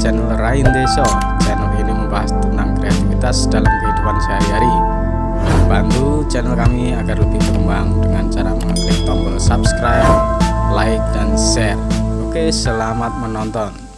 channel Rain Deso. Channel ini membahas tentang kreativitas dalam kehidupan sehari-hari. Bantu channel kami agar lebih berkembang dengan cara mengklik tombol subscribe, like, dan share. Oke, selamat menonton.